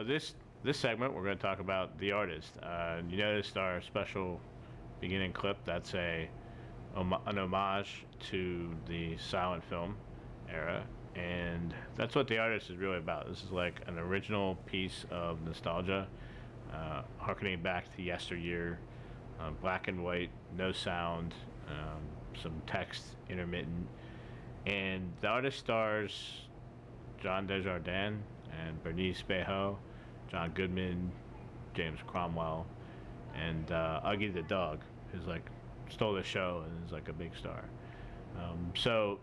So this this segment, we're going to talk about the artist. Uh, you noticed our special beginning clip. That's a an homage to the silent film era, and that's what the artist is really about. This is like an original piece of nostalgia, uh, harkening back to yesteryear, uh, black and white, no sound, um, some text intermittent, and the artist stars John Dujardin and Bernice Bejo, John Goodman, James Cromwell, and uh, Uggie the dog, who's like stole the show and is like a big star. Um, so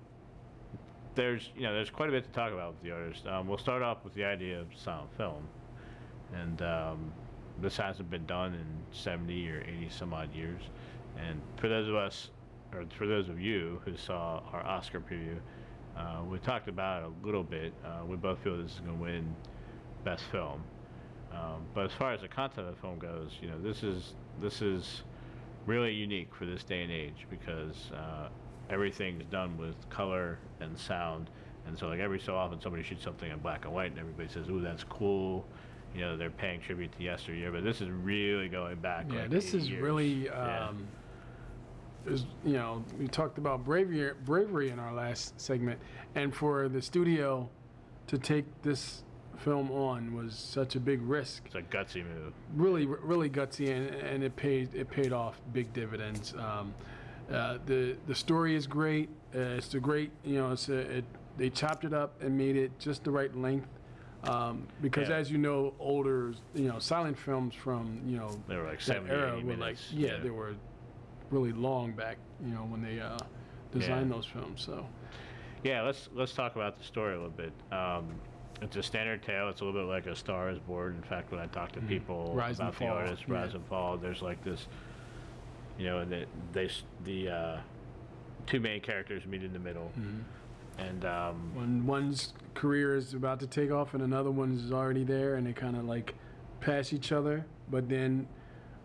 there's you know there's quite a bit to talk about with the artist. Um, we'll start off with the idea of silent film, and um, this hasn't been done in 70 or 80 some odd years. And for those of us, or for those of you who saw our Oscar preview, uh, we talked about it a little bit. Uh, we both feel this is going to win best film. Um, but as far as the content of the film goes, you know, this is this is really unique for this day and age because uh, everything's done with color and sound. And so, like every so often, somebody shoots something in black and white, and everybody says, "Ooh, that's cool." You know, they're paying tribute to yesteryear. But this is really going back. Yeah, like this is years. really. Um, yeah is you know we talked about bravery bravery in our last segment and for the studio to take this film on was such a big risk it's a gutsy move really really gutsy and, and it paid it paid off big dividends um, uh, the the story is great uh, it's a great you know it's a, it, they chopped it up and made it just the right length um, because yeah. as you know older you know silent films from you know they were like 70 era were like yeah, yeah they were really long back, you know, when they uh, designed yeah. those films. So, yeah, let's let's talk about the story a little bit. Um, it's a standard tale. It's a little bit like a Star is Born. In fact, when I talk to mm-hmm. people Rise about the artist, yeah. Rise and Fall, there's like this, you know, and they, they the uh, two main characters meet in the middle. Mm-hmm. And um, when one's career is about to take off and another one's already there, and they kind of like pass each other, but then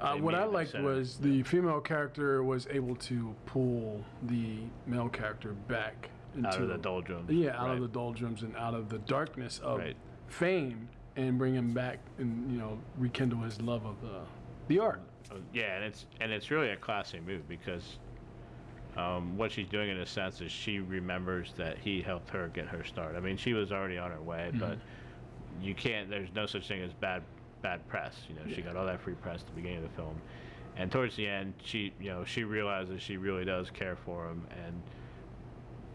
uh, what I liked was the female character was able to pull the male character back into out of the doldrums. Yeah, out right. of the doldrums and out of the darkness of right. fame, and bring him back and you know rekindle his love of the the art. Oh, yeah, and it's and it's really a classy move because um, what she's doing in a sense is she remembers that he helped her get her start. I mean, she was already on her way, mm-hmm. but you can't. There's no such thing as bad bad press. You know, yeah. she got all that free press at the beginning of the film, and towards the end, she you know she realizes she really does care for him, and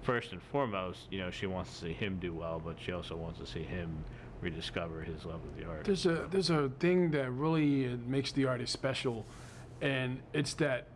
first and foremost, you know, she wants to see him do well, but she also wants to see him rediscover his love of the art. There's a there's a thing that really makes the artist special, and it's that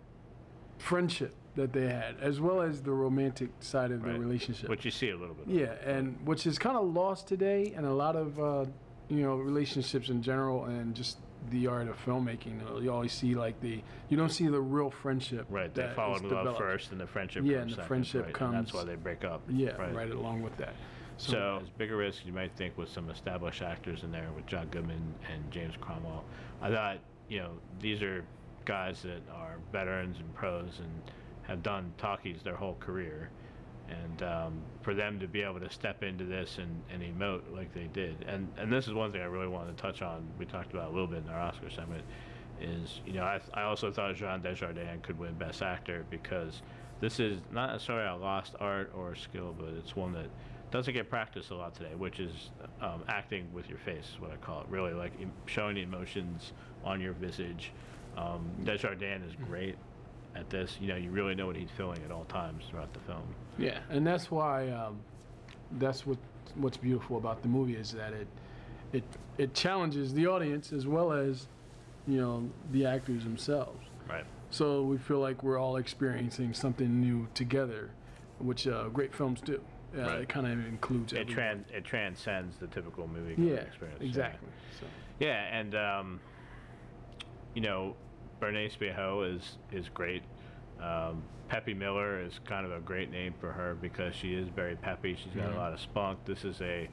friendship that they had, as well as the romantic side of right. the relationship. Which you see a little bit. Yeah, and which is kind of lost today, and a lot of uh, you know relationships in general and just the art of filmmaking. You always see like the you don't see the real friendship. Right, they fall in love first, and the friendship. Yeah, and the second, friendship right? comes. And that's why they break up. Yeah, right, right along with that. So, so, as big a risk you might think with some established actors in there with John Goodman and James Cromwell. I thought you know these are guys that are veterans and pros and have done talkies their whole career and um, for them to be able to step into this and, and emote like they did. And and this is one thing I really wanted to touch on. We talked about a little bit in our Oscar segment is you know I, I also thought Jean Dujardin could win Best Actor because this is not necessarily a lost art or skill but it's one that doesn't get practiced a lot today which is um, acting with your face is what I call it really like showing the emotions on your visage. Um, Dujardin is great at this, you know, you really know what he's feeling at all times throughout the film. Yeah, and that's why um, that's what what's beautiful about the movie is that it it it challenges the audience as well as you know the actors themselves. Right. So we feel like we're all experiencing something new together, which uh, great films do. Uh, right. It kind of includes it. Trans- it transcends the typical movie yeah, experience. Exactly. Yeah. So. yeah, and um, you know, Bernice Bejo is is great. Um, Peppy Miller is kind of a great name for her because she is very peppy. She's got mm-hmm. a lot of spunk. This is a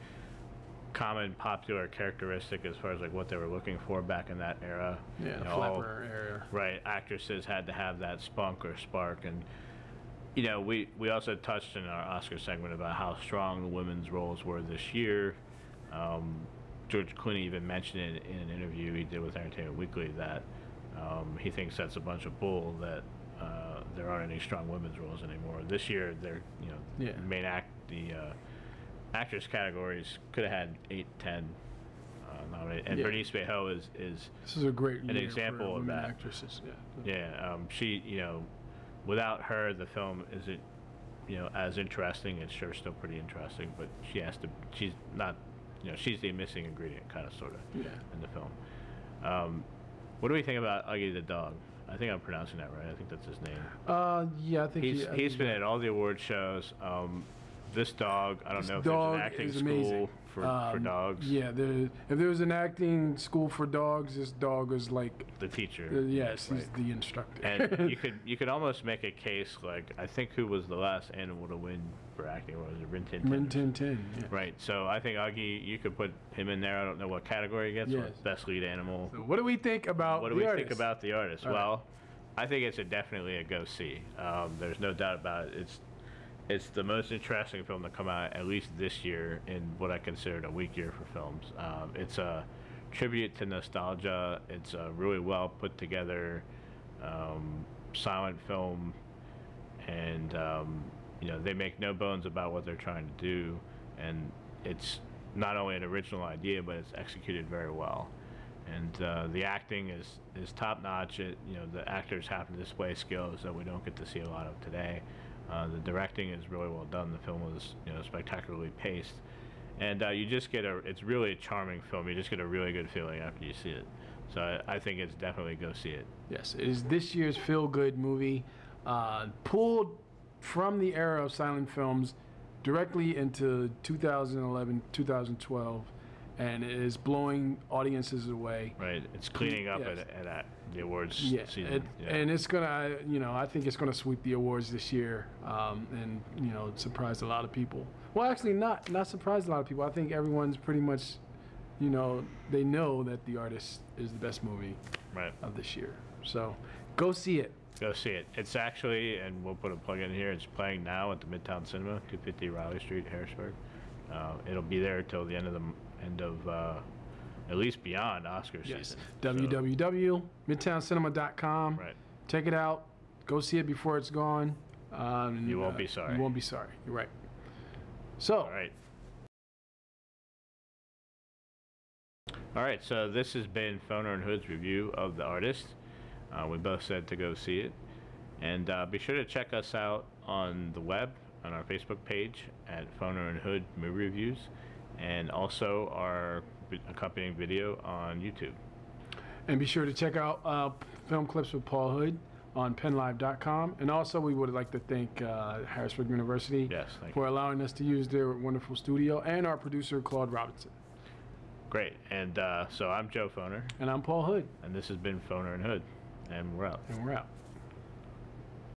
common popular characteristic as far as like what they were looking for back in that era. Yeah, you know, flapper era. Right, actresses had to have that spunk or spark, and you know we we also touched in our Oscar segment about how strong the women's roles were this year. Um, George Clooney even mentioned it in an interview he did with Entertainment Weekly that um, he thinks that's a bunch of bull that there aren't any strong women's roles anymore. This year, they're you know Yeah. the main act the uh, actress categories could have had eight, ten uh, nominated, and Yeah. Bernice Bejo is is This is a great An example of that. actresses. Yeah. yeah um, she you know without her the film isn't you know as interesting. It's sure still pretty interesting, but she has to she's not you know she's the missing ingredient kind of sort of Yeah. in the film. Um, what do we think about Uggie the dog? I think I'm pronouncing that right. I think that's his name. Uh, yeah, I think He's he, I he's think- been at all the award shows. Um, this dog, I don't know if dog there's an acting is school amazing. For, for Um, dogs. Yeah, there, if there was an acting school for dogs, this dog is like, The teacher. uh, yes, right. he's the instructor. and you could you could almost make a case like I think who was the last animal to win for acting was it Rin Tin Tin? Rin Tin Tin. Yeah. Right. So I think Uggie, you could put him in there. I don't know what category he gets. Yes. Best lead animal. So what do we think about what do the we artist? think about the artist? All right. well, I think it's a definitely a go see. Um, there's no doubt about it. It's it's the most interesting film to come out at least this year in what I considered a weak year for films. Um, it's a tribute to nostalgia. It's a really well put together um, silent film, and um, you know they make no bones about what they're trying to do, and it's not only an original idea, but it's executed very well and uh, the acting is is top notch. It, you know, the actors have to display skills that we don't get to see a lot of today. Uh, the directing is really well done. The film was you know spectacularly paced, and uh, you just get a. It's really a charming film. You just get a really good feeling after you see it. So I, I think it's definitely go see it. Yes, it is this year's feel-good movie, uh, pulled from the era of silent films directly into 2011, 2012, and it is blowing audiences away. Right? It's cleaning up Yes. at, at, at the awards Yeah, season. it, yeah. and it's gonna, you know, I think it's gonna sweep the awards this year, um, and you know, surprise a lot of people. Well, actually, not not surprise a lot of people. I think everyone's pretty much, you know, they know that the artist is the best movie right. of this year. So, go see it. Go see it. It's actually, and we'll put a plug in here. It's playing now at the Midtown Cinema, 250 Reily Street, Harrisburg. Uh, it'll be there till the end of the end of uh, at least beyond Oscar Yes. season. So, www.midtowncinema.com. right. Check it out. Go see it before it's gone. Um, You won't uh, be sorry. You won't be sorry. You're right. So, All right. All right. So this has been Foner and Hood's review of the artist. Uh, we both said to go see it, and uh, be sure to check us out on the web on our Facebook page at Foner and Hood Movie Reviews, and also our accompanying video on YouTube. and be sure to check out uh, film clips with Paul Hood on pennlive.com. And also, we would like to thank uh, Harrisburg University Yes, for you. allowing us to use their wonderful studio and our producer, Claude Robinson. Great. And uh, so I'm Joe Foner, And I'm Paul Hood, and this has been Foner and Hood, and we're out. and we're out.